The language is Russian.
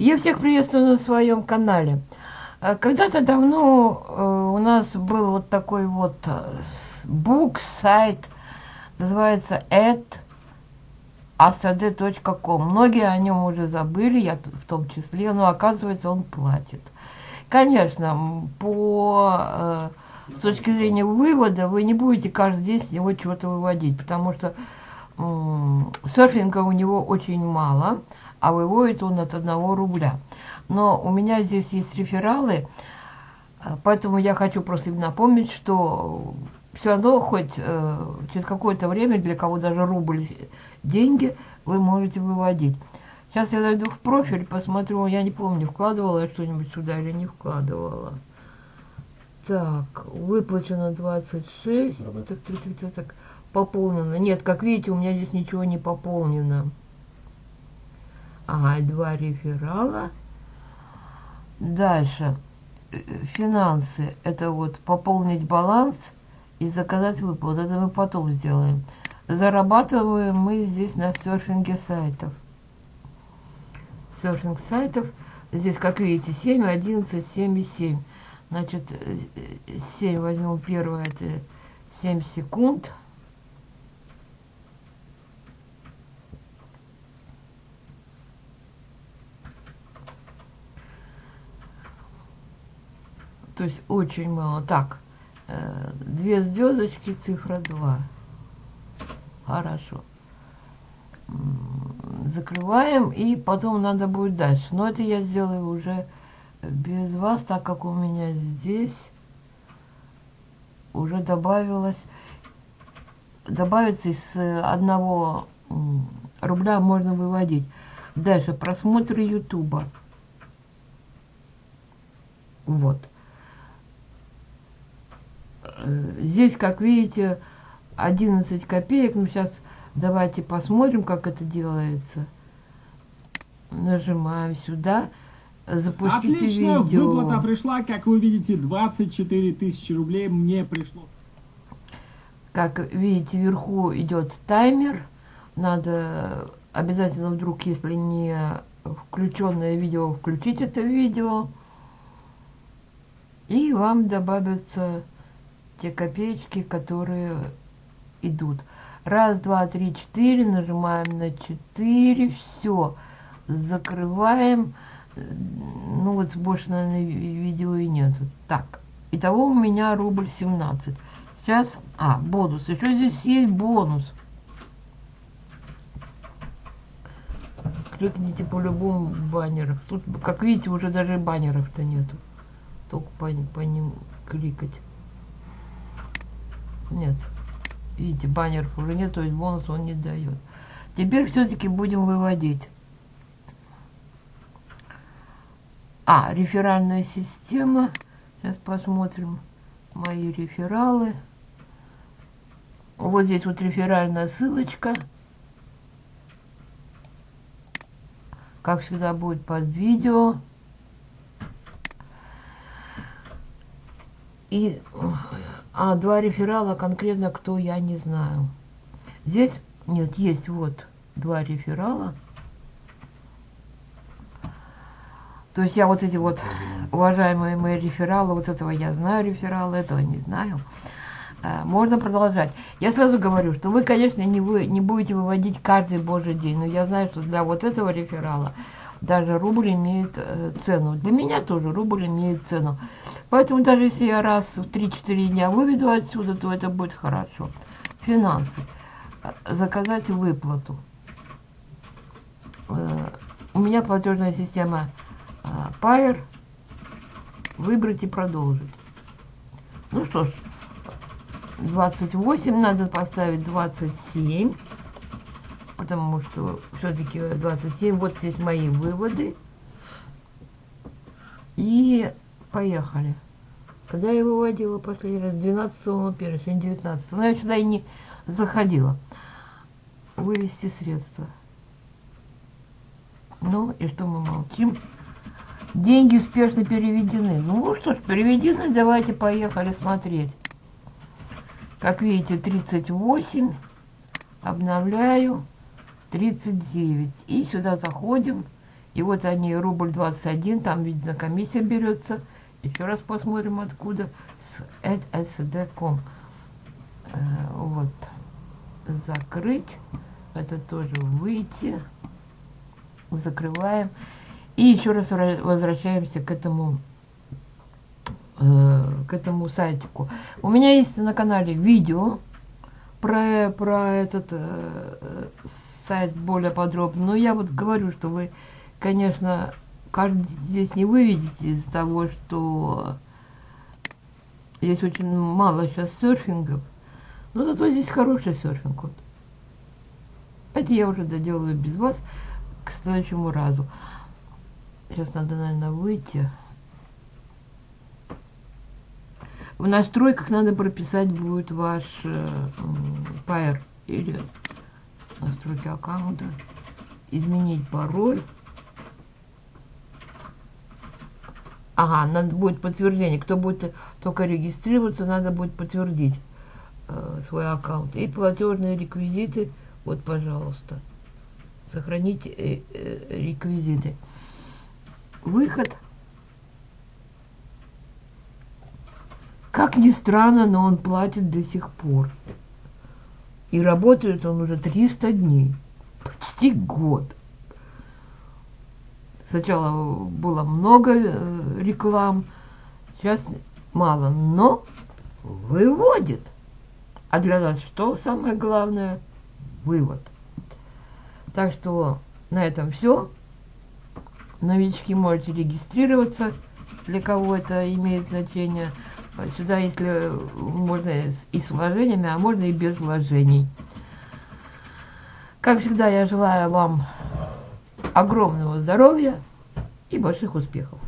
Я всех приветствую на своем канале. Э, когда-то давно э, у нас был вот такой вот бук, сайт, называется asad.com. Многие о нем уже забыли, я в том числе, но оказывается он платит. Конечно, по с точки зрения вывода вы не будете каждый день с него чего-то выводить, потому что серфинга у него очень мало, а выводит он от одного рубля. Но у меня здесь есть рефералы, э, поэтому я хочу просто им напомнить, что все равно хоть э, через какое-то время, для кого даже рубль деньги, вы можете выводить. Сейчас я зайду в профиль, посмотрю, я не помню, вкладывала я что-нибудь сюда или не вкладывала. Так, выплачено 26. Так, так, так, так, так, пополнено. Нет, как видите, у меня здесь ничего не пополнено. Ага, два реферала. Дальше. Э, финансы. Это вот пополнить баланс и заказать выплату. Это мы потом сделаем. Зарабатываем мы здесь на серфинге сайтов. Серфинг сайтов. Здесь, как видите, 7, 11, 7 и 7. Значит, 7 э, возьмем первое, это 7 секунд. То есть очень мало. Так, э, две звездочки, цифра 2. Хорошо. Закрываем, и потом надо будет дальше. Но это я сделаю уже без вас, так как у меня здесь уже добавилось, добавится из одного рубля можно выводить. Дальше просмотры Ютуба. Вот. Здесь, как видите, 11 копеек. Ну, сейчас давайте посмотрим, как это делается. Нажимаем сюда запустите Отлично, видео. выплата пришла, как вы видите, 24 тысячи рублей мне пришло. Как видите, вверху идет таймер. Надо обязательно вдруг, если не включенное видео, включить это видео. И вам добавятся те копеечки, которые идут. Раз, два, три, четыре. Нажимаем на четыре. Все. Закрываем ну вот больше, наверное, видео и нет. Так, итого у меня рубль 17. Сейчас, а, бонус. Еще здесь есть бонус. Кликните по любому баннеру. Тут, как видите, уже даже баннеров-то нету. Только по, по ним кликать. Нет. Видите, баннеров уже нет, то есть бонус он не дает. Теперь все-таки будем выводить. А, реферальная система. Сейчас посмотрим мои рефералы. Вот здесь вот реферальная ссылочка. Как всегда будет под видео. И а, два реферала конкретно кто, я не знаю. Здесь, нет, есть вот два реферала. То есть я вот эти вот, уважаемые мои рефералы, вот этого я знаю рефералы, этого не знаю. А, можно продолжать. Я сразу говорю, что вы, конечно, не, вы, не будете выводить каждый божий день, но я знаю, что для вот этого реферала даже рубль имеет э, цену. Для меня тоже рубль имеет цену. Поэтому даже если я раз в 3-4 дня выведу отсюда, то это будет хорошо. Финансы. Заказать выплату. Э, у меня платежная система Пайер. Выбрать и продолжить. Ну что ж, 28, надо поставить 27, потому что все-таки 27, вот здесь мои выводы. И поехали. Когда я выводила последний раз? 12 01, сегодня 19. Но я сюда и не заходила. Вывести средства. Ну, и что мы молчим? Деньги успешно переведены. Ну что ж, переведены, давайте поехали смотреть. Как видите, 38. Обновляю. 39. И сюда заходим И вот они, рубль 21, там, видно, комиссия берется. Еще раз посмотрим, откуда. С sd.com. Э, вот. Закрыть. Это тоже выйти. Закрываем. И еще раз возвращаемся к этому э, к этому сайтику. У меня есть на канале видео про, про этот э, сайт более подробно. Но я вот говорю, что вы, конечно, каждый здесь не выведете из-за того, что здесь очень мало сейчас серфингов. Но зато здесь хороший серфинг. Вот. Это я уже доделаю без вас к следующему разу. Сейчас надо, наверное, выйти. В настройках надо прописать будет ваш э, PR или настройки аккаунта. Изменить пароль. Ага, надо будет подтверждение. Кто будет только регистрироваться, надо будет подтвердить э, свой аккаунт. И платежные реквизиты. Вот, пожалуйста. Сохраните э, э, реквизиты. Выход. Как ни странно, но он платит до сих пор. И работает он уже 300 дней. Почти год. Сначала было много э, реклам, сейчас мало, но выводит. А для нас что самое главное? Вывод. Так что на этом все. Новички можете регистрироваться, для кого это имеет значение. Сюда, если можно и с вложениями, а можно и без вложений. Как всегда, я желаю вам огромного здоровья и больших успехов.